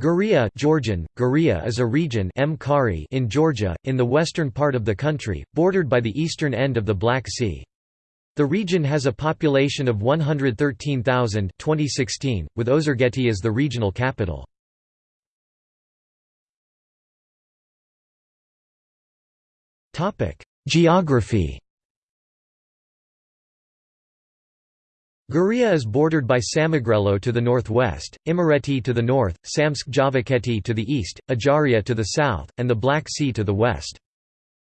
Guria Georgian, Guria is a region in Georgia, in the western part of the country, bordered by the eastern end of the Black Sea. The region has a population of 113,000 2016, with Ozurgeti as the regional capital. Geography Guria is bordered by Samegrelo to the northwest, Imereti to the north, Samtskhe Javakheti to the east, Ajaria to the south, and the Black Sea to the west.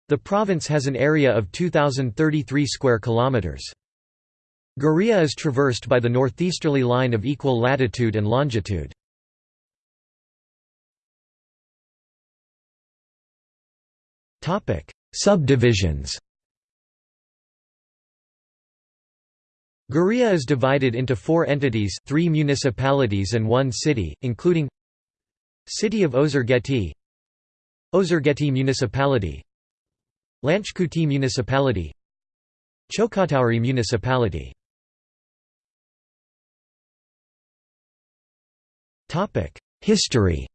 The province has an area of 2033 square kilometers. Guria is traversed by the northeasterly line of equal latitude and longitude. Subdivisions. Guria is divided into four entities three municipalities and one city, including City of Ozurgeti Ozurgeti Municipality Lanchkhuti Municipality Chokhatauri Municipality History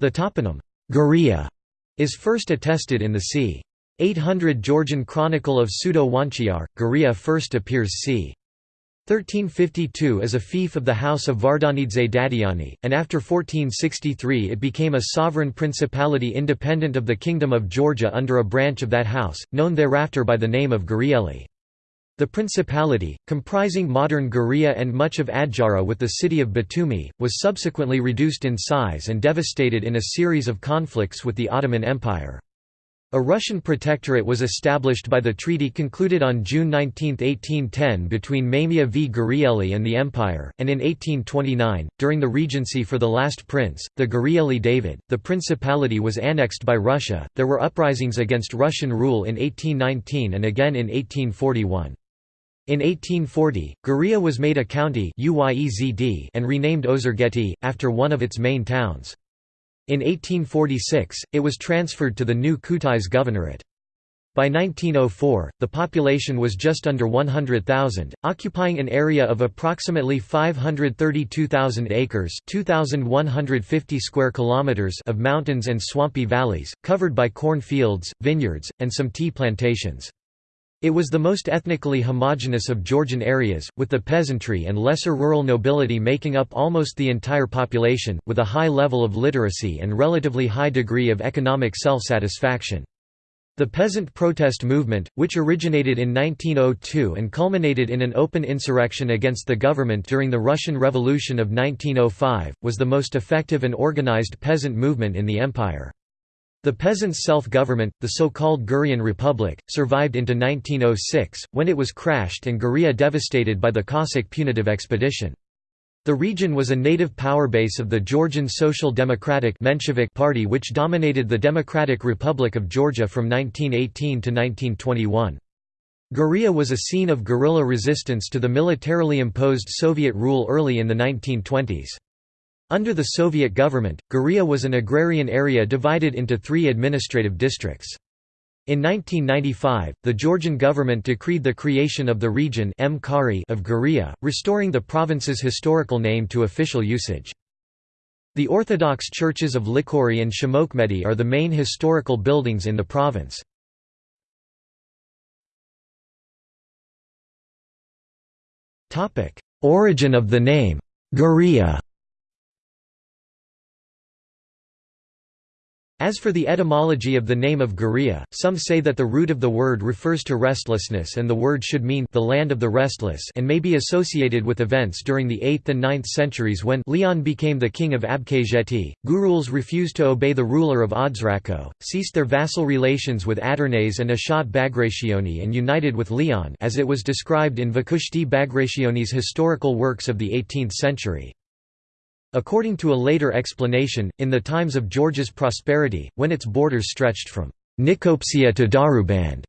The toponym, Guria, is first attested in the c. 800 Georgian Chronicle of Pseudo-Juansher, Guria first appears c. 1352 as a fief of the house of Vardanidze Dadiani, and after 1463 it became a sovereign principality independent of the Kingdom of Georgia under a branch of that house, known thereafter by the name of Gurieli. The principality, comprising modern Guria and much of Adjara with the city of Batumi, was subsequently reduced in size and devastated in a series of conflicts with the Ottoman Empire. A Russian protectorate was established by the treaty concluded on June 19, 1810 between Mamia v Gurieli and the Empire, and in 1829, during the regency for the last prince, the Gurieli David, the principality was annexed by Russia. There were uprisings against Russian rule in 1819 and again in 1841. In 1840, Guria was made a county and renamed Ozurgeti, after one of its main towns. In 1846, it was transferred to the new Kutais Governorate. By 1904, the population was just under 100,000, occupying an area of approximately 532,000 acres (2,150 square kilometers) of mountains and swampy valleys, covered by corn fields, vineyards, and some tea plantations. It was the most ethnically homogeneous of Georgian areas, with the peasantry and lesser rural nobility making up almost the entire population, with a high level of literacy and relatively high degree of economic self-satisfaction. The peasant protest movement, which originated in 1902 and culminated in an open insurrection against the government during the Russian Revolution of 1905, was the most effective and organized peasant movement in the empire. The peasants' self-government, the so-called Gurian Republic, survived into 1906, when it was crashed and Guria devastated by the Cossack punitive expedition. The region was a native power base of the Georgian Social Democratic Menshevik Party which dominated the Democratic Republic of Georgia from 1918 to 1921. Guria was a scene of guerrilla resistance to the militarily imposed Soviet rule early in the 1920s. Under the Soviet government, Guria was an agrarian area divided into three administrative districts. In 1995, the Georgian government decreed the creation of the region of Guria, restoring the province's historical name to official usage. The Orthodox churches of Likhauri and Shemokmedi are the main historical buildings in the province. Origin of the name, Guria As for the etymology of the name of Guria, some say that the root of the word refers to restlessness and the word should mean the land of the restless and may be associated with events during the 8th and 9th centuries when Leon became the king of Abkhazeti. Guruls refused to obey the ruler of Odzrako, ceased their vassal relations with Adarnase and Ashot Bagrationi and united with Leon as it was described in Vakhushti Bagrationi's historical works of the 18th century. According to a later explanation, in the times of Georgia's prosperity, when its borders stretched from Nicomedia to Daruband,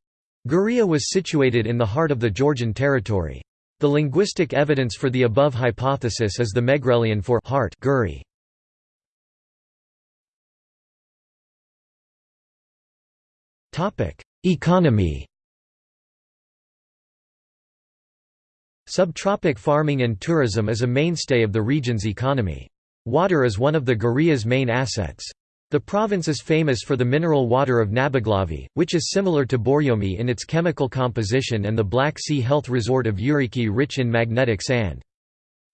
Guria was situated in the heart of the Georgian territory. The linguistic evidence for the above hypothesis is the Megrelian for heart Guri. Economy Subtropic farming and tourism is a mainstay of the region's economy. Water is one of the Guria's main assets. The province is famous for the mineral water of Nabaglavi, which is similar to Borjomi in its chemical composition and the Black Sea health resort of Ureki rich in magnetic sand.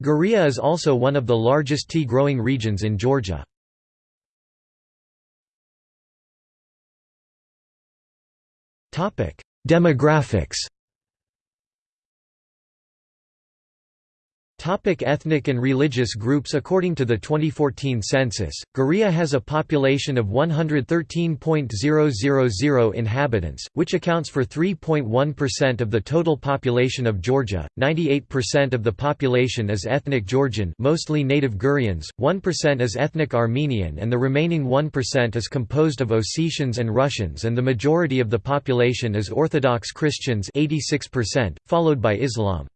Guria is also one of the largest tea-growing regions in Georgia. Demographics Topic ethnic and religious groups According to the 2014 census, Guria has a population of 113.000 inhabitants, which accounts for 3.1% of the total population of Georgia. 98% of the population is ethnic Georgian, mostly native Gurians, 1% is ethnic Armenian and the remaining 1% is composed of Ossetians and Russians and the majority of the population is Orthodox Christians 86%, followed by Islam.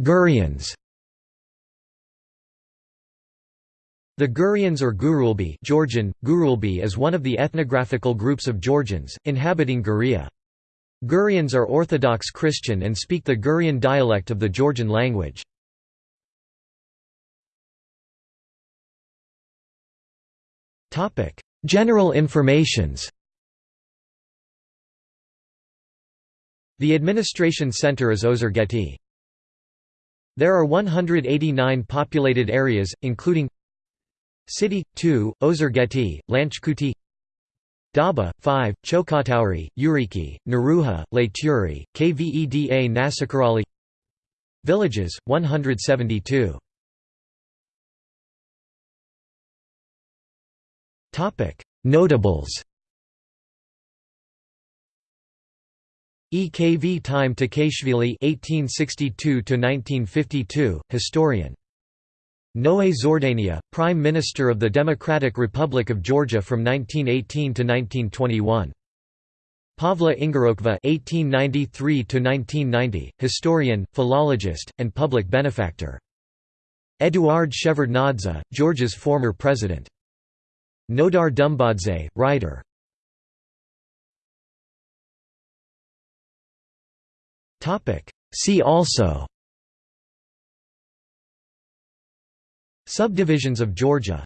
Gurians The Gurians or Gurulebi Georgian, Gurulebi is one of the ethnographical groups of Georgians, inhabiting Guria. Gurians are Orthodox Christian and speak the Gurian dialect of the Georgian language. General informations The administration center is Ozurgeti. There are 189 populated areas, including City, 2, Ozurgeti, Lanchkhuti Daba, 5, Chokhatauri, Ureki, Naruha, Layturi, Kveda Nasakirali Villages, 172 Notables Ekvtime Takaishvili (1862–1952), historian. Noe Zhordania, Prime Minister of the Democratic Republic of Georgia from 1918 to 1921. Pavle Ingorokva (1893–1990), historian, philologist, and public benefactor. Eduard Shevardnadze, Georgia's former president. Nodar Dumbadze, writer. See also. Subdivisions of Georgia